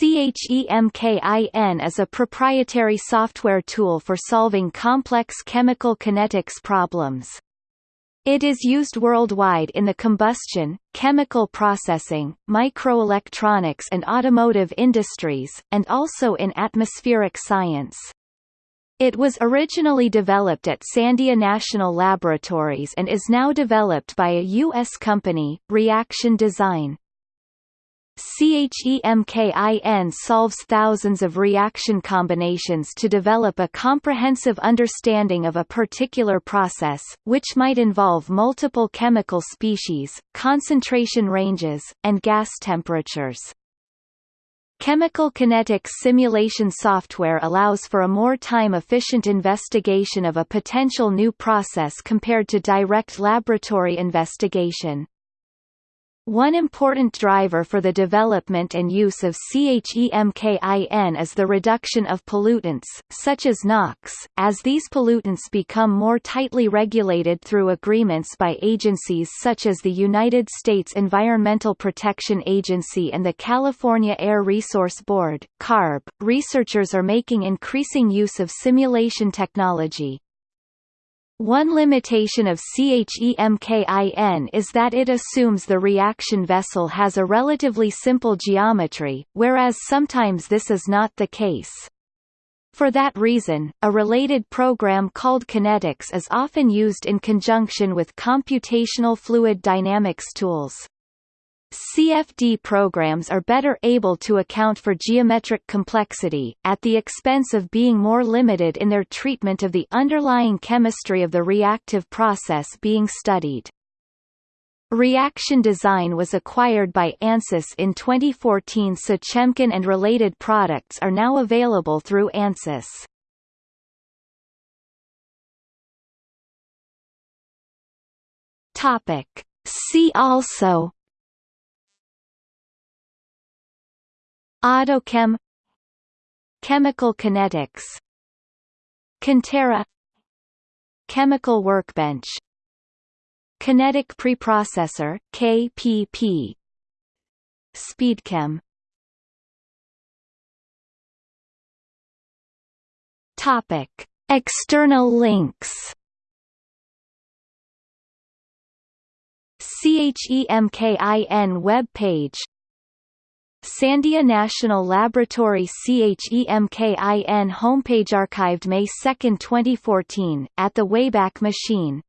CHEMKIN is a proprietary software tool for solving complex chemical kinetics problems. It is used worldwide in the combustion, chemical processing, microelectronics and automotive industries, and also in atmospheric science. It was originally developed at Sandia National Laboratories and is now developed by a U.S. company, Reaction Design. CHEMKIN solves thousands of reaction combinations to develop a comprehensive understanding of a particular process, which might involve multiple chemical species, concentration ranges, and gas temperatures. Chemical kinetics simulation software allows for a more time-efficient investigation of a potential new process compared to direct laboratory investigation. One important driver for the development and use of CHEMKIN is the reduction of pollutants, such as NOx, as these pollutants become more tightly regulated through agreements by agencies such as the United States Environmental Protection Agency and the California Air Resource Board CARB. Researchers are making increasing use of simulation technology, one limitation of CHEMKIN is that it assumes the reaction vessel has a relatively simple geometry, whereas sometimes this is not the case. For that reason, a related program called Kinetics is often used in conjunction with computational fluid dynamics tools. CFD programs are better able to account for geometric complexity, at the expense of being more limited in their treatment of the underlying chemistry of the reactive process being studied. Reaction Design was acquired by ANSYS in 2014 so Chemkin and related products are now available through ANSYS. Topic. See also Autochem Chemical kinetics Cantera Chemical workbench Kinetic preprocessor KPP Speedchem. Topic External links. CHEMKIN web page Sandia National Laboratory CHEMKIN homepage archived May 2, 2014, at the Wayback Machine